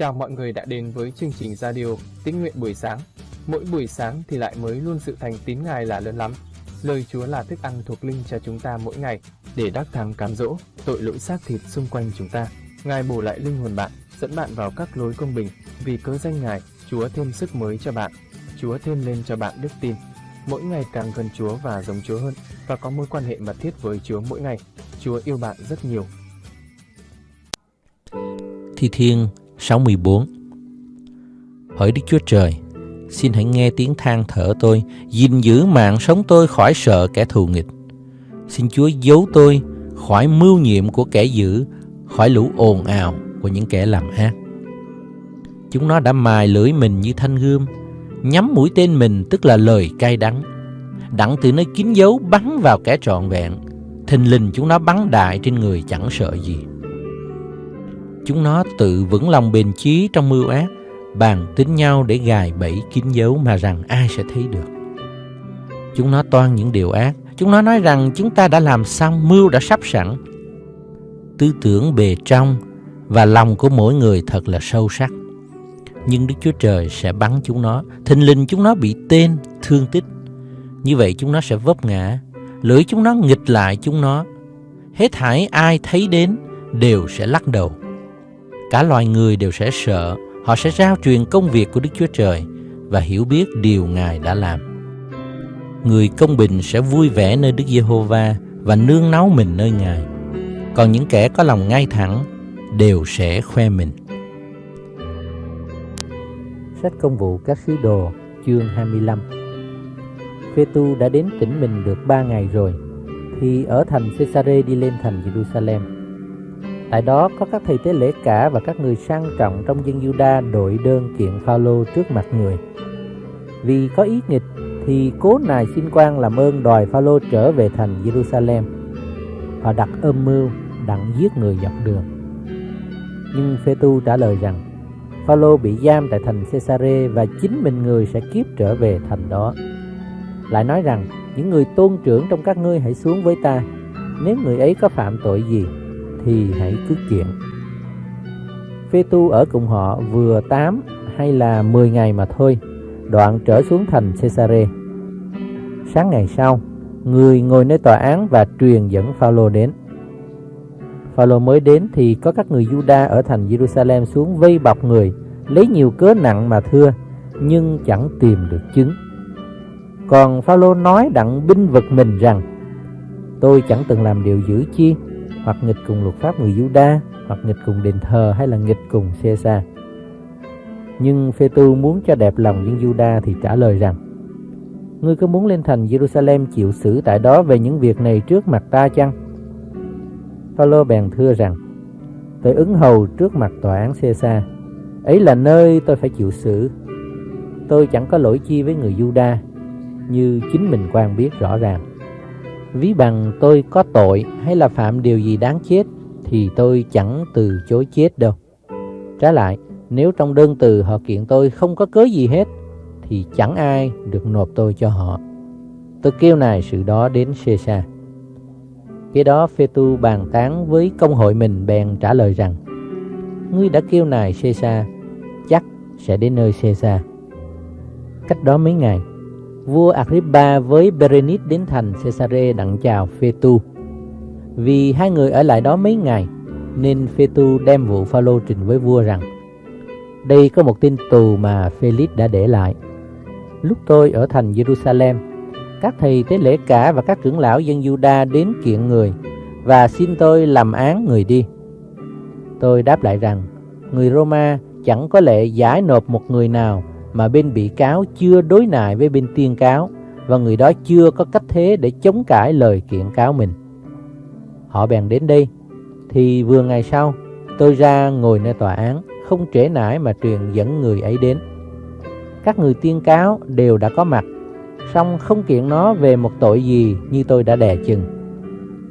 Chào mọi người đã đến với chương trình radio Tín nguyện buổi sáng. Mỗi buổi sáng thì lại mới luôn sự thành tín Ngài là lớn lắm. Lời Chúa là thức ăn thuộc linh cho chúng ta mỗi ngày để đắc thắng cám dỗ tội lỗi xác thịt xung quanh chúng ta. Ngài bổ lại linh hồn bạn, dẫn bạn vào các lối công bình. Vì cớ danh Ngài, Chúa thêm sức mới cho bạn. Chúa thêm lên cho bạn đức tin. Mỗi ngày càng gần Chúa và giống Chúa hơn và có mối quan hệ mật thiết với Chúa mỗi ngày. Chúa yêu bạn rất nhiều. Thi Thiên 64 Hỡi Đức Chúa Trời, xin hãy nghe tiếng than thở tôi, gìn giữ mạng sống tôi khỏi sợ kẻ thù nghịch. Xin Chúa giấu tôi khỏi mưu nhiệm của kẻ dữ, khỏi lũ ồn ào của những kẻ làm ác. Chúng nó đã mài lưỡi mình như thanh gươm, nhắm mũi tên mình tức là lời cay đắng. Đặng từ nơi kín dấu bắn vào kẻ trọn vẹn, thình lình chúng nó bắn đại trên người chẳng sợ gì. Chúng nó tự vững lòng bền chí trong mưu ác, bàn tính nhau để gài bẫy kín dấu mà rằng ai sẽ thấy được. Chúng nó toan những điều ác, chúng nó nói rằng chúng ta đã làm xong, mưu đã sắp sẵn. Tư tưởng bề trong và lòng của mỗi người thật là sâu sắc. Nhưng Đức Chúa Trời sẽ bắn chúng nó, thình lình chúng nó bị tên, thương tích. Như vậy chúng nó sẽ vấp ngã, lưỡi chúng nó nghịch lại chúng nó. Hết thảy ai thấy đến đều sẽ lắc đầu. Cả loài người đều sẽ sợ, họ sẽ rao truyền công việc của Đức Chúa Trời và hiểu biết điều Ngài đã làm. Người công bình sẽ vui vẻ nơi Đức Giê-hô-va và nương náu mình nơi Ngài. Còn những kẻ có lòng ngay thẳng đều sẽ khoe mình. Sách công vụ các sứ đồ chương 25 phê tu đã đến tỉnh mình được ba ngày rồi thì ở thành Cesare đi lên thành Jerusalem Tại đó có các thầy tế lễ cả và các người sang trọng trong dân Juda đội đơn kiện Phaolô trước mặt người. Vì có ý nghịch, thì cố nài xin quan làm ơn đòi Phaolô trở về thành Jerusalem. Họ đặt âm mưu, đặng giết người dọc đường. Nhưng phê tu trả lời rằng, Phaolô bị giam tại thành Caesare và chính mình người sẽ kiếp trở về thành đó. Lại nói rằng, những người tôn trưởng trong các ngươi hãy xuống với ta nếu người ấy có phạm tội gì thì hãy cứ kiện. Phê tu ở cùng họ vừa 8 hay là 10 ngày mà thôi, đoạn trở xuống thành Caesare. Sáng ngày sau, người ngồi nơi tòa án và truyền dẫn Phaolô đến. Phaolô mới đến thì có các người Juda ở thành Jerusalem xuống vây bọc người, lấy nhiều cớ nặng mà thưa, nhưng chẳng tìm được chứng. Còn Phaolô nói đặng binh vực mình rằng: Tôi chẳng từng làm điều dữ chi, hoặc nghịch cùng luật pháp người Juda, hoặc nghịch cùng đền thờ hay là nghịch cùng Caesar. Nhưng phê tu muốn cho đẹp lòng dân Juda thì trả lời rằng Ngươi có muốn lên thành Jerusalem chịu xử tại đó về những việc này trước mặt ta chăng? Phaolô bèn thưa rằng Tôi ứng hầu trước mặt tòa án Caesar Ấy là nơi tôi phải chịu xử Tôi chẳng có lỗi chi với người Juda Như chính mình quan biết rõ ràng Ví bằng tôi có tội hay là phạm điều gì đáng chết thì tôi chẳng từ chối chết đâu. Trái lại, nếu trong đơn từ họ kiện tôi không có cớ gì hết thì chẳng ai được nộp tôi cho họ. Tôi kêu nài sự đó đến Caesar. Kế đó Phê Tu bàn tán với công hội mình bèn trả lời rằng Ngươi đã kêu nài Caesar, chắc sẽ đến nơi Caesar. Cách đó mấy ngày, vua Agrippa với Berenice đến thành Caesarea đặng chào Phêtu. Vì hai người ở lại đó mấy ngày, nên Phêtu đem vụ Phaolô trình với vua rằng: Đây có một tin tù mà Felix đã để lại. Lúc tôi ở thành Jerusalem, các thầy tế lễ cả và các trưởng lão dân Juda đến kiện người và xin tôi làm án người đi. Tôi đáp lại rằng, người Roma chẳng có lệ giải nộp một người nào mà bên bị cáo chưa đối nại với bên tiên cáo và người đó chưa có cách thế để chống cãi lời kiện cáo mình. Họ bèn đến đây, thì vừa ngày sau, tôi ra ngồi nơi tòa án, không trễ nải mà truyền dẫn người ấy đến. Các người tiên cáo đều đã có mặt, song không kiện nó về một tội gì như tôi đã đè chừng.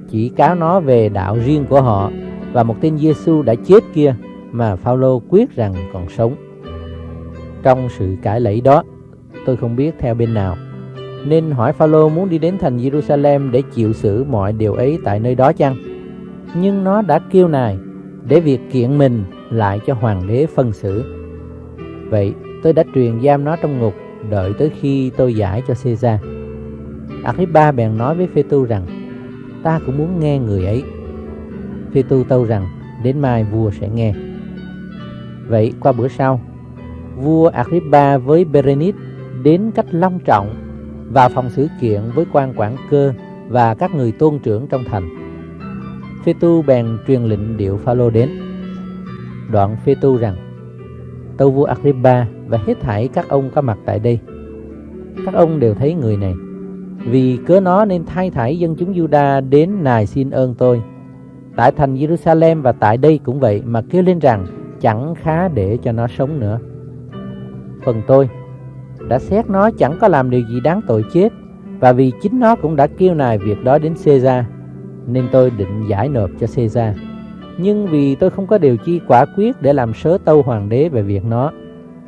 Chỉ cáo nó về đạo riêng của họ và một tên Giêsu đã chết kia mà Phaolô quyết rằng còn sống. Trong sự cãi lẫy đó, tôi không biết theo bên nào, nên hỏi Phaolô muốn đi đến thành Jerusalem để chịu xử mọi điều ấy tại nơi đó chăng? Nhưng nó đã kêu nài, để việc kiện mình lại cho hoàng đế phân xử. Vậy tôi đã truyền giam nó trong ngục đợi tới khi tôi giải cho Caesar. Agrippa bèn nói với Phê Tu rằng ta cũng muốn nghe người ấy. Phê Tu tâu rằng đến mai vua sẽ nghe. Vậy qua bữa sau, vua Agrippa với Berenice đến cách long trọng vào phòng xử kiện với quan quản cơ và các người tôn trưởng trong thành. Phê Tu bèn truyền lệnh điệu Phaolô đến. Đoạn Phê Tu rằng: Tâu vua Agrippa và hết thảy các ông có mặt tại đây. Các ông đều thấy người này. Vì cớ nó nên thay thảy dân chúng Juda đến nài xin ơn tôi. Tại thành Jerusalem và tại đây cũng vậy mà kêu lên rằng chẳng khá để cho nó sống nữa. Phần tôi đã xét nó chẳng có làm điều gì đáng tội chết và vì chính nó cũng đã kêu nài việc đó đến Caesar nên tôi định giải nộp cho Caesar. Nhưng vì tôi không có điều chi quả quyết để làm sớ tâu hoàng đế về việc nó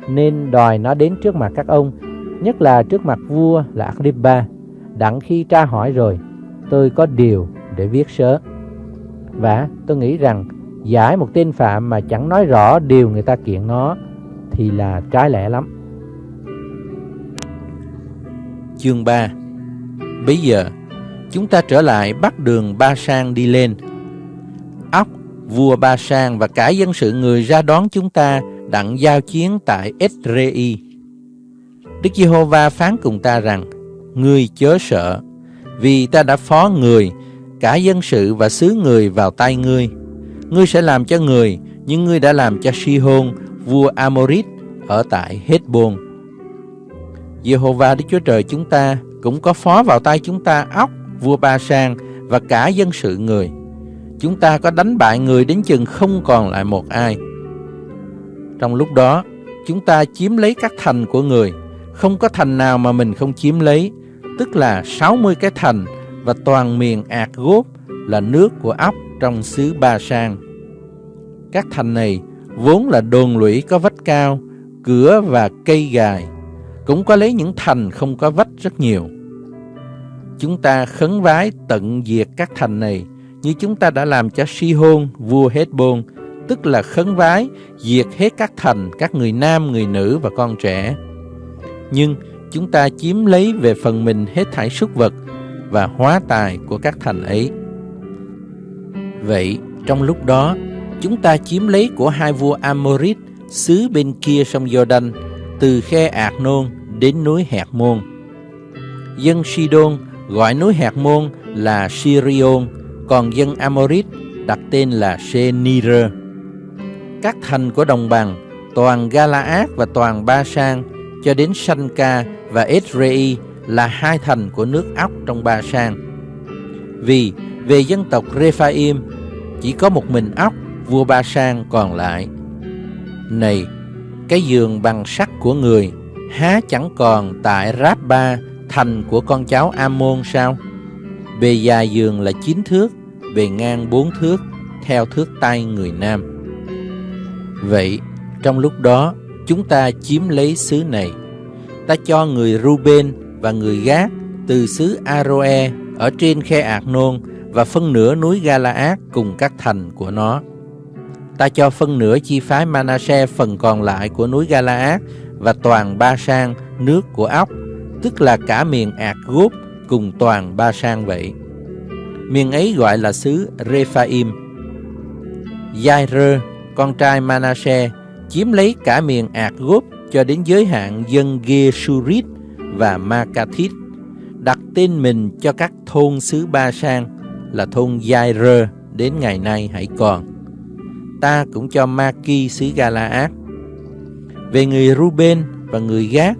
nên đòi nó đến trước mặt các ông, nhất là trước mặt vua là Agrippa. Đặng khi tra hỏi rồi, tôi có điều để viết sớ. Và tôi nghĩ rằng giải một tên phạm mà chẳng nói rõ điều người ta kiện nó thì là trái lẽ lắm. Chương 3 Bây giờ, chúng ta trở lại bắt đường Ba Sang đi lên. Ốc, vua Ba Sang và cả dân sự người ra đón chúng ta đặng giao chiến tại Esrei. Đức Giê-hô-va phán cùng ta rằng, Ngươi chớ sợ, vì ta đã phó người, cả dân sự và xứ người vào tay ngươi. Ngươi sẽ làm cho người, nhưng ngươi đã làm cho Si-hôn, vua Amorit, ở tại Hezbon. Giê-hô-va Đức Chúa Trời chúng ta cũng có phó vào tay chúng ta ốc, vua Ba Sang và cả dân sự người. Chúng ta có đánh bại người đến chừng không còn lại một ai. Trong lúc đó, chúng ta chiếm lấy các thành của người, không có thành nào mà mình không chiếm lấy, tức là 60 cái thành và toàn miền ạt gốp là nước của ốc trong xứ Ba Sang. Các thành này vốn là đồn lũy có vách cao, cửa và cây gài, cũng có lấy những thành không có vách rất nhiều. Chúng ta khấn vái tận diệt các thành này như chúng ta đã làm cho Si-hôn, vua Hezbon, tức là khấn vái, diệt hết các thành, các người nam, người nữ và con trẻ. Nhưng chúng ta chiếm lấy về phần mình hết thảy súc vật và hóa tài của các thành ấy. Vậy, trong lúc đó, chúng ta chiếm lấy của hai vua Amorit xứ bên kia sông Jordan, từ khe Ạc Nôn đến núi Hẹt Môn. Dân Sidon gọi núi Hẹt Môn là Sirion, còn dân Amorit đặt tên là Senir. Các thành của đồng bằng, toàn Galaad và toàn Ba Sang, cho đến Sanca và esrei là hai thành của nước ốc trong Ba Sang. Vì về dân tộc Rephaim, chỉ có một mình ốc, vua Ba Sang còn lại. Này, cái giường bằng sắt của người há chẳng còn tại Rabba, thành của con cháu amôn sao? Bề dài giường là chín thước, bề ngang bốn thước, theo thước tay người nam. Vậy, trong lúc đó, chúng ta chiếm lấy xứ này. Ta cho người Ruben và người Gác từ xứ Aroe ở trên khe Ạc Nôn và phân nửa núi Galaad cùng các thành của nó. Ta cho phân nửa chi phái Manasse phần còn lại của núi Galaad và toàn Ba Sang nước của ốc, tức là cả miền Ạc Gốp cùng toàn Ba Sang vậy. Miền ấy gọi là xứ Rephaim. Jair, con trai Manasse, chiếm lấy cả miền Ạc Gốp cho đến giới hạn dân Geshurit và Makathit, đặt tên mình cho các thôn xứ Ba Sang là thôn Jair đến ngày nay hãy còn. Ta cũng cho Maki xứ Galaad. Về người Ruben và người Gác,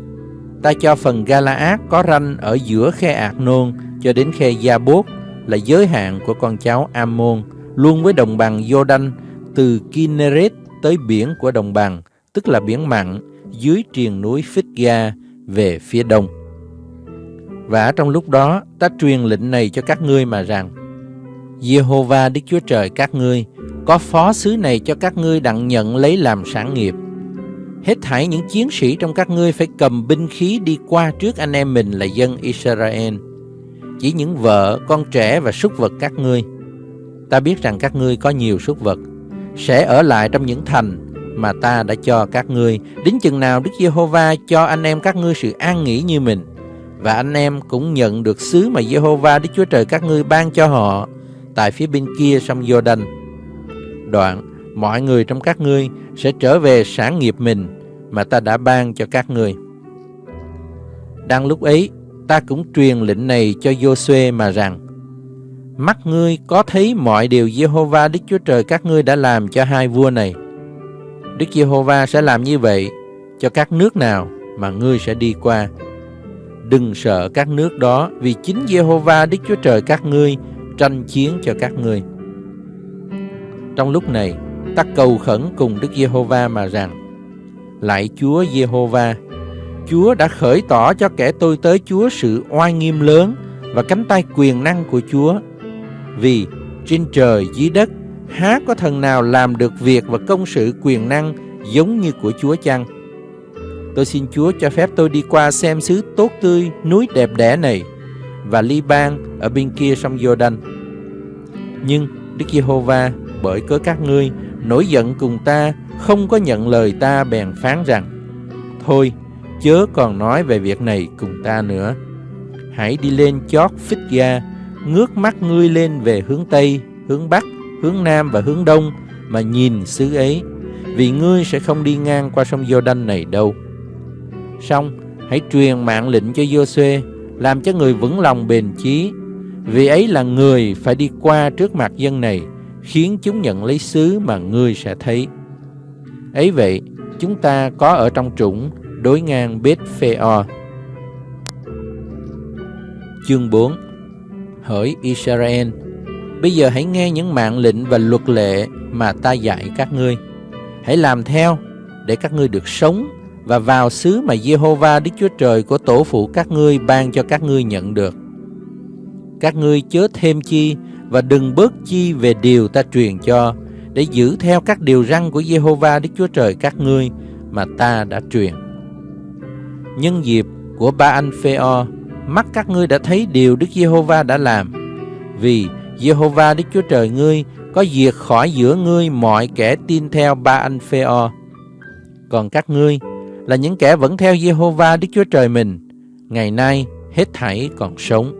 ta cho phần Galaad có ranh ở giữa khe Ạc Nôn cho đến khe Gia Bốt là giới hạn của con cháu Ammon, luôn với đồng bằng Jordan từ Kinneret tới biển của đồng bằng, tức là biển mặn, dưới triền núi Phích-ga về phía đông. Và trong lúc đó, ta truyền lệnh này cho các ngươi mà rằng, Jehovah Đức Chúa Trời các ngươi có phó sứ này cho các ngươi đặng nhận lấy làm sản nghiệp. Hết thảy những chiến sĩ trong các ngươi phải cầm binh khí đi qua trước anh em mình là dân Israel. Chỉ những vợ, con trẻ và súc vật các ngươi. Ta biết rằng các ngươi có nhiều súc vật. sẽ ở lại trong những thành mà ta đã cho các ngươi, đến chừng nào Đức Giê-hô-va cho anh em các ngươi sự an nghỉ như mình, và anh em cũng nhận được sứ mà Giê-hô-va Đức Chúa Trời các ngươi ban cho họ tại phía bên kia sông Jordan. Đoạn, mọi người trong các ngươi sẽ trở về sản nghiệp mình mà ta đã ban cho các ngươi. Đang lúc ấy, ta cũng truyền lệnh này cho Joshua mà rằng, mắt ngươi có thấy mọi điều Giê-hô-va Đức Chúa Trời các ngươi đã làm cho hai vua này. Đức Giê-hô-va sẽ làm như vậy cho các nước nào mà ngươi sẽ đi qua. Đừng sợ các nước đó vì chính Giê-hô-va Đức Chúa Trời các ngươi tranh chiến cho các ngươi. Trong lúc này, ta cầu khẩn cùng Đức Giê-hô-va mà rằng: Lạy Chúa Giê-hô-va, Chúa đã khởi tỏ cho kẻ tôi tới Chúa sự oai nghiêm lớn và cánh tay quyền năng của Chúa. Vì trên trời dưới đất há có thần nào làm được việc và công sự quyền năng giống như của Chúa chăng? Tôi xin Chúa cho phép tôi đi qua xem xứ tốt tươi, núi đẹp đẽ này và Liban ở bên kia sông Jordan. Nhưng Đức Giê-hô-va bởi cớ các ngươi nổi giận cùng ta, không có nhận lời ta bèn phán rằng: Thôi, chớ còn nói về việc này cùng ta nữa. Hãy đi lên chót phích ga, ngước mắt ngươi lên về hướng Tây, hướng Bắc, hướng Nam và hướng Đông mà nhìn xứ ấy, vì ngươi sẽ không đi ngang qua sông Giô-đanh này đâu. Xong, hãy truyền mạng lệnh cho Giô-suê, làm cho người vững lòng bền chí, vì ấy là người phải đi qua trước mặt dân này, khiến chúng nhận lấy xứ mà ngươi sẽ thấy. Ấy vậy, chúng ta có ở trong trũng đối ngang bết phê o. Chương 4 Hỡi Israel, bây giờ hãy nghe những mạng lệnh và luật lệ mà ta dạy các ngươi. Hãy làm theo để các ngươi được sống và vào xứ mà Giê-hô-va Đức Chúa Trời của tổ phụ các ngươi ban cho các ngươi nhận được. Các ngươi chớ thêm chi và đừng bớt chi về điều ta truyền cho để giữ theo các điều răn của Giê-hô-va Đức Chúa Trời các ngươi mà ta đã truyền. Nhân dịp của ba anh Phê-o, mắt các ngươi đã thấy điều Đức Giê-hô-va đã làm. Vì Giê-hô-va Đức Chúa Trời ngươi có diệt khỏi giữa ngươi mọi kẻ tin theo ba anh Phê-o. Còn các ngươi là những kẻ vẫn theo Jehovah Đức Chúa Trời mình, ngày nay hết thảy còn sống.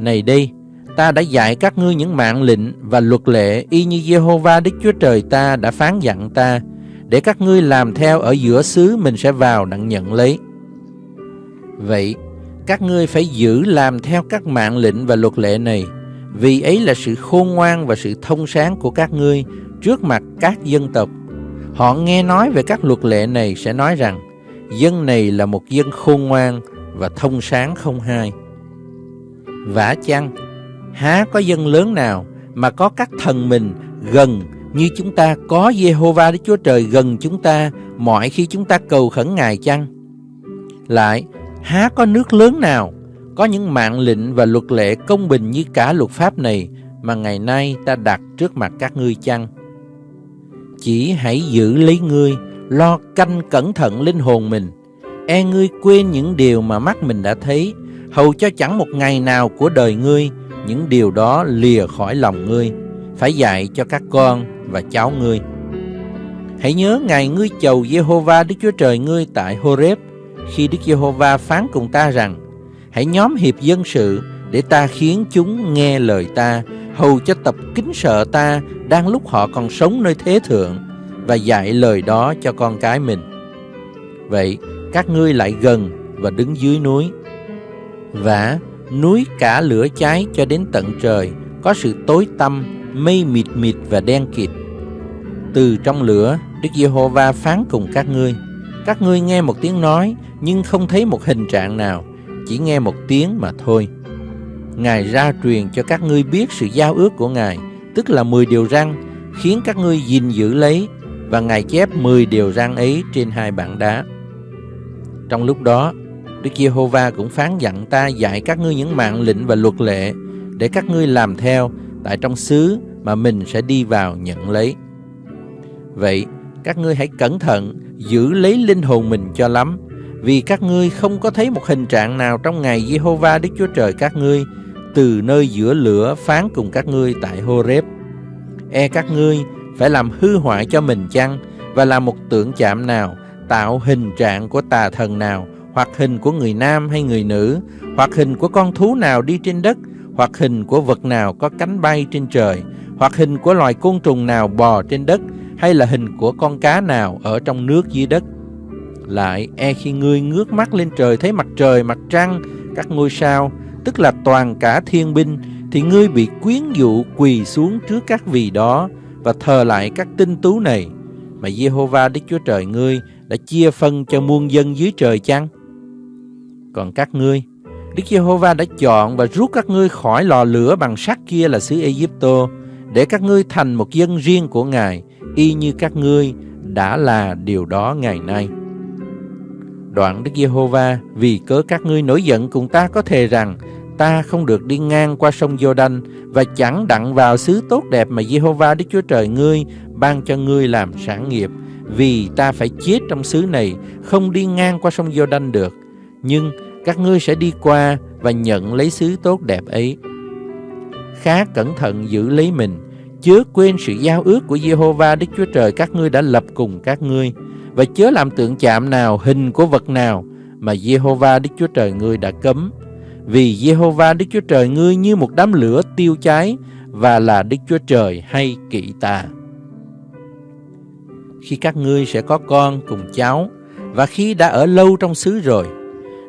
Này đây, ta đã dạy các ngươi những mạng lệnh và luật lệ y như Jehovah Đức Chúa Trời ta đã phán dặn ta, để các ngươi làm theo ở giữa xứ mình sẽ vào đặng nhận lấy. Vậy, các ngươi phải giữ làm theo các mạng lệnh và luật lệ này, vì ấy là sự khôn ngoan và sự thông sáng của các ngươi trước mặt các dân tộc. Họ nghe nói về các luật lệ này sẽ nói rằng, dân này là một dân khôn ngoan và thông sáng không hai. Vả chăng, há có dân lớn nào mà có các thần mình gần như chúng ta có Jehovah Đức Chúa Trời gần chúng ta mọi khi chúng ta cầu khẩn Ngài chăng? Lại, há có nước lớn nào có những mạng lệnh và luật lệ công bình như cả luật pháp này mà ngày nay ta đặt trước mặt các ngươi chăng? Chỉ hãy giữ lấy ngươi, lo canh cẩn thận linh hồn mình, e ngươi quên những điều mà mắt mình đã thấy, hầu cho chẳng một ngày nào của đời ngươi những điều đó lìa khỏi lòng ngươi, phải dạy cho các con và cháu ngươi. Hãy nhớ ngày ngươi chầu Giê-hô-va Đức Chúa Trời ngươi tại Horeb, khi Đức Giê-hô-va phán cùng ta rằng, hãy nhóm hiệp dân sự để ta khiến chúng nghe lời ta, hầu cho tập kính sợ ta đang lúc họ còn sống nơi thế thượng và dạy lời đó cho con cái mình. Vậy, các ngươi lại gần và đứng dưới núi. Và núi cả lửa cháy cho đến tận trời, có sự tối tăm, mây mịt mịt và đen kịt. Từ trong lửa, Đức Giê-hô-va phán cùng các ngươi. Các ngươi nghe một tiếng nói, nhưng không thấy một hình trạng nào, chỉ nghe một tiếng mà thôi. Ngài ra truyền cho các ngươi biết sự giao ước của Ngài, tức là 10 điều răn, khiến các ngươi gìn giữ lấy, và Ngài chép 10 điều răn ấy trên hai bảng đá. Trong lúc đó, Đức Giê-hô-va cũng phán dặn ta dạy các ngươi những mạng lệnh và luật lệ để các ngươi làm theo tại trong xứ mà mình sẽ đi vào nhận lấy. Vậy, các ngươi hãy cẩn thận giữ lấy linh hồn mình cho lắm, vì các ngươi không có thấy một hình trạng nào trong ngày Giê-hô-va Đức Chúa Trời các ngươi từ nơi giữa lửa phán cùng các ngươi tại Horeb. E các ngươi phải làm hư hoại cho mình chăng, và làm một tượng chạm nào, tạo hình trạng của tà thần nào, hoặc hình của người nam hay người nữ, hoặc hình của con thú nào đi trên đất, hoặc hình của vật nào có cánh bay trên trời, hoặc hình của loài côn trùng nào bò trên đất, hay là hình của con cá nào ở trong nước dưới đất lại e khi ngươi ngước mắt lên trời, thấy mặt trời, mặt trăng, các ngôi sao tức là toàn cả thiên binh thì ngươi bị quyến dụ quỳ xuống trước các vị đó và thờ lại các tinh tú này mà Jehovah Đức Chúa Trời ngươi đã chia phân cho muôn dân dưới trời chăng? Còn các ngươi, Đức Giê-hô-va đã chọn và rút các ngươi khỏi lò lửa bằng sắt kia là xứ Ai-cập để các ngươi thành một dân riêng của Ngài, y như các ngươi đã là điều đó ngày nay. Đoạn Đức Giê-hô-va vì cớ các ngươi nổi giận cùng ta có thề rằng ta không được đi ngang qua sông Giô-đanh và chẳng đặng vào xứ tốt đẹp mà Giê-hô-va Đức Chúa Trời ngươi ban cho ngươi làm sản nghiệp, vì ta phải chết trong xứ này, không đi ngang qua sông Giô-đanh được. Nhưng các ngươi sẽ đi qua và nhận lấy xứ tốt đẹp ấy. Khá cẩn thận giữ lấy mình, chớ quên sự giao ước của Giê-hô-va Đức Chúa Trời các ngươi đã lập cùng các ngươi, và chớ làm tượng chạm nào, hình của vật nào mà Jehovah Đức Chúa Trời ngươi đã cấm. Vì Jehovah Đức Chúa Trời ngươi như một đám lửa tiêu cháy và là Đức Chúa Trời hay kỵ tà. Khi các ngươi sẽ có con cùng cháu và khi đã ở lâu trong xứ rồi,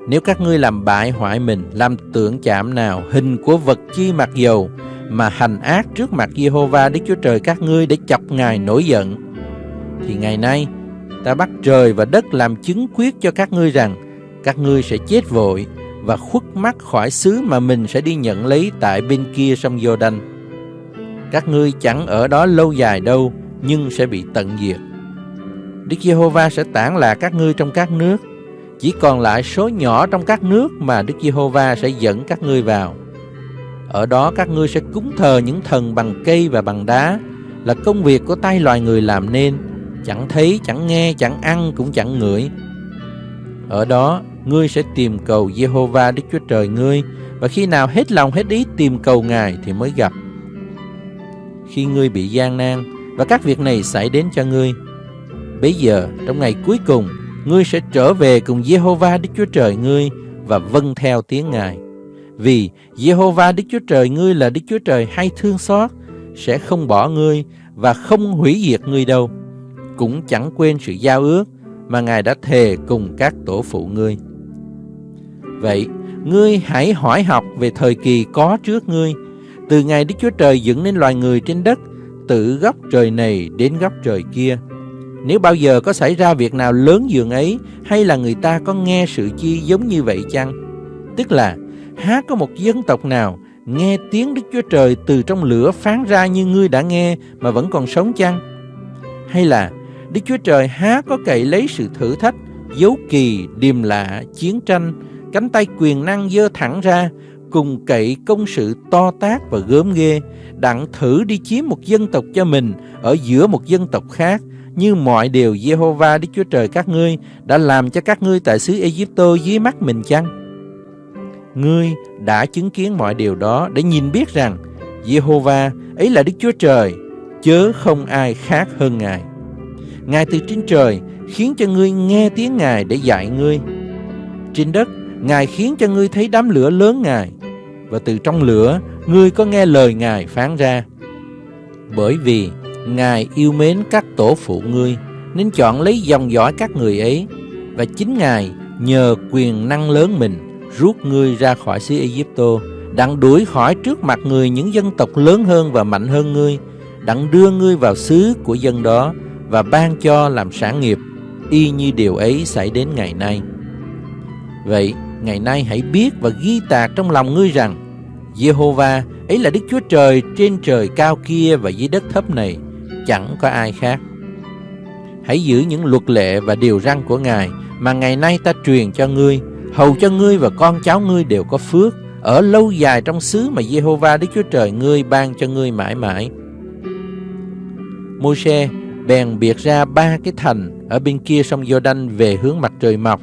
nếu các ngươi làm bại hoại mình, làm tượng chạm nào, hình của vật chi mặc dầu, mà hành ác trước mặt Jehovah Đức Chúa Trời các ngươi để chọc Ngài nổi giận, thì ngày nay ta bắt trời và đất làm chứng quyết cho các ngươi rằng các ngươi sẽ chết vội và khuất mắt khỏi xứ mà mình sẽ đi nhận lấy tại bên kia sông Giô-đanh. Các ngươi chẳng ở đó lâu dài đâu, nhưng sẽ bị tận diệt. Đức Giê-hô-va sẽ tản lạc các ngươi trong các nước, chỉ còn lại số nhỏ trong các nước mà Đức Giê-hô-va sẽ dẫn các ngươi vào. Ở đó các ngươi sẽ cúng thờ những thần bằng cây và bằng đá, là công việc của tay loài người làm nên, chẳng thấy, chẳng nghe, chẳng ăn, cũng chẳng ngửi. Ở đó, ngươi sẽ tìm cầu Jehovah Đức Chúa Trời ngươi, và khi nào hết lòng hết ý tìm cầu Ngài thì mới gặp. Khi ngươi bị gian nan, và các việc này xảy đến cho ngươi, Bây giờ, trong ngày cuối cùng, ngươi sẽ trở về cùng Jehovah Đức Chúa Trời ngươi và vâng theo tiếng Ngài. Vì Jehovah Đức Chúa Trời ngươi là Đức Chúa Trời hay thương xót, sẽ không bỏ ngươi và không hủy diệt ngươi đâu. Cũng chẳng quên sự giao ước mà Ngài đã thề cùng các tổ phụ ngươi. Vậy, ngươi hãy hỏi học về thời kỳ có trước ngươi, từ ngày Đức Chúa Trời dựng nên loài người trên đất, từ góc trời này đến góc trời kia, nếu bao giờ có xảy ra việc nào lớn dường ấy Hay là người ta có nghe sự chi giống như vậy chăng? Tức là há có một dân tộc nào Nghe tiếng Đức Chúa Trời từ trong lửa phán ra như ngươi đã nghe Mà vẫn còn sống chăng? Hay là Đức Chúa Trời há có cậy lấy sự thử thách Dấu kỳ, điềm lạ, chiến tranh Cánh tay quyền năng dơ thẳng ra Cùng cậy công sự to tác và gớm ghê Đặng thử đi chiếm một dân tộc cho mình Ở giữa một dân tộc khác như mọi điều Jehovah Đức Chúa Trời các ngươi đã làm cho các ngươi tại xứ Egypto dưới mắt mình chăng? Ngươi đã chứng kiến mọi điều đó để nhìn biết rằng Jehovah ấy là Đức Chúa Trời, chớ không ai khác hơn Ngài. Ngài từ trên trời khiến cho ngươi nghe tiếng Ngài để dạy ngươi. Trên đất, Ngài khiến cho ngươi thấy đám lửa lớn Ngài, và từ trong lửa, ngươi có nghe lời Ngài phán ra. Bởi vì Ngài yêu mến các tổ phụ ngươi, nên chọn lấy dòng dõi các người ấy, và chính Ngài nhờ quyền năng lớn mình rút ngươi ra khỏi xứ Egypto, đặng đuổi khỏi trước mặt người những dân tộc lớn hơn và mạnh hơn ngươi, đặng đưa ngươi vào xứ của dân đó và ban cho làm sản nghiệp, y như điều ấy xảy đến ngày nay. Vậy, ngày nay hãy biết và ghi tạc trong lòng ngươi rằng, Jehovah ấy là Đức Chúa Trời trên trời cao kia và dưới đất thấp này, chẳng có ai khác. Hãy giữ những luật lệ và điều răn của Ngài mà ngày nay ta truyền cho ngươi, hầu cho ngươi và con cháu ngươi đều có phước, ở lâu dài trong xứ mà Jehovah Đức Chúa Trời ngươi ban cho ngươi mãi mãi. Môi-se bèn biệt ra ba cái thành ở bên kia sông Giô-đanh về hướng mặt trời mọc,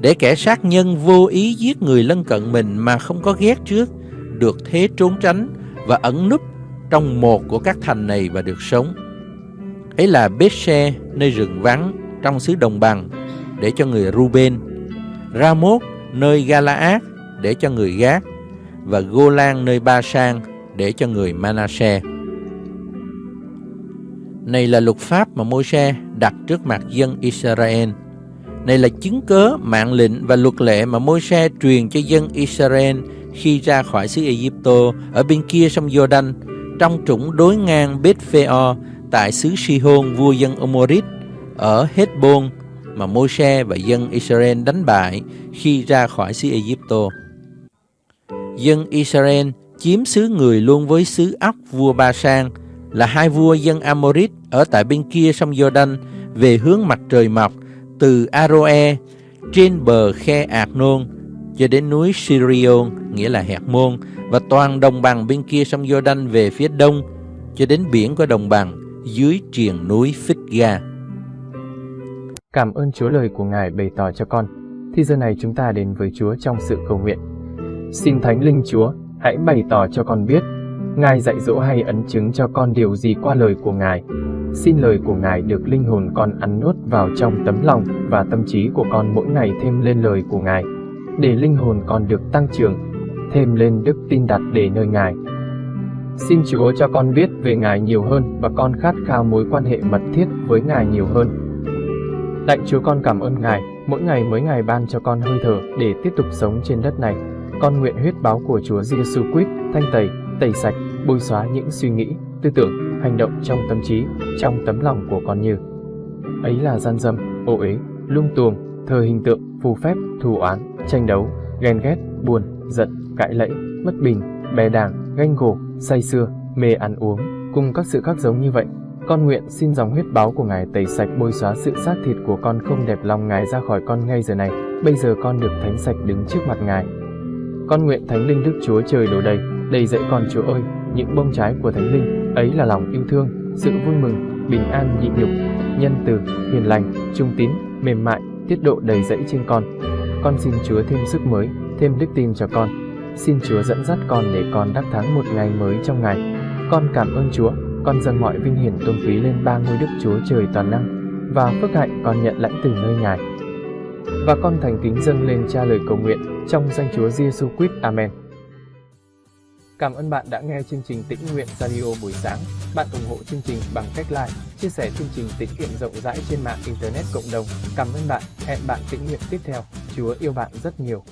để kẻ sát nhân vô ý giết người lân cận mình mà không có ghét trước, được thế trốn tránh và ẩn núp trong một của các thành này và được sống. ấy là Bethse nơi rừng vắng trong xứ đồng bằng để cho người Ruben, Ramoth nơi Galaad để cho người Gác và Golan nơi Ba Sang để cho người Manasseh. Này là luật pháp mà Môi-se đặt trước mặt dân Israel. Này là chứng cớ, mạng lệnh và luật lệ mà Môi-se truyền cho dân Israel khi ra khỏi xứ Egypto ở bên kia sông Jordan trong trũng đối ngang Beth-pheo tại xứ Sihon vua dân Amorit ở Hezbon mà Môi-se và dân Israel đánh bại khi ra khỏi xứ Egypto. Dân Israel chiếm xứ người luôn với xứ ốc vua Ba Sang là hai vua dân Amorit ở tại bên kia sông Jordan về hướng mặt trời mọc từ Aroe trên bờ khe Arnon cho đến núi Sirion nghĩa là Hẹt Môn và toàn đồng bằng bên kia sông Jordan về phía đông cho đến biển của đồng bằng dưới triền núi Phích-ga. Cảm ơn Chúa lời của Ngài bày tỏ cho con. Thì giờ này chúng ta đến với Chúa trong sự cầu nguyện. Xin Thánh Linh Chúa, hãy bày tỏ cho con biết, Ngài dạy dỗ hay ấn chứng cho con điều gì qua lời của Ngài. Xin lời của Ngài được linh hồn con ăn nuốt vào trong tấm lòng và tâm trí của con mỗi ngày thêm lên lời của Ngài, để linh hồn con được tăng trưởng, thêm lên đức tin đặt để nơi Ngài. Xin Chúa cho con biết về Ngài nhiều hơn và con khát khao mối quan hệ mật thiết với Ngài nhiều hơn. Lạy Chúa con cảm ơn Ngài, mỗi ngày mới Ngài ban cho con hơi thở để tiếp tục sống trên đất này. Con nguyện huyết báo của Chúa Giêsu Christ thanh tẩy, tẩy sạch, bôi xóa những suy nghĩ, tư tưởng, hành động trong tâm trí, trong tấm lòng của con như ấy là gian dâm, ô uế, lung tuồng, thờ hình tượng, phù phép, thù oán, tranh đấu, ghen ghét, buồn, giận, cãi lẫy, bất bình, bè đảng, ganh gổ, say sưa, mê ăn uống, cùng các sự khác giống như vậy. Con nguyện xin dòng huyết báo của Ngài tẩy sạch bôi xóa sự xác thịt của con không đẹp lòng Ngài ra khỏi con ngay giờ này. Bây giờ con được thánh sạch đứng trước mặt Ngài. Con nguyện Thánh Linh Đức Chúa Trời đổ đầy, đầy dẫy con Chúa ơi, những bông trái của Thánh Linh, ấy là lòng yêu thương, sự vui mừng, bình an nhịn nhục, nhân từ, hiền lành, trung tín, mềm mại, tiết độ đầy dẫy trên con. Con xin Chúa thêm sức mới, thêm đức tin cho con. Xin Chúa dẫn dắt con để con đắc thắng một ngày mới trong ngày. Con cảm ơn Chúa, con dâng mọi vinh hiển tôn quý lên ba ngôi Đức Chúa Trời toàn năng và phước hạnh con nhận lãnh từ nơi Ngài. Và con thành kính dâng lên cha lời cầu nguyện trong danh Chúa Giêsu Christ. Amen. Cảm ơn bạn đã nghe chương trình Tĩnh Nguyện Radio buổi sáng. Bạn ủng hộ chương trình bằng cách like, chia sẻ chương trình tĩnh nguyện rộng rãi trên mạng Internet cộng đồng. Cảm ơn bạn. Hẹn bạn tĩnh nguyện tiếp theo. Chúa yêu bạn rất nhiều.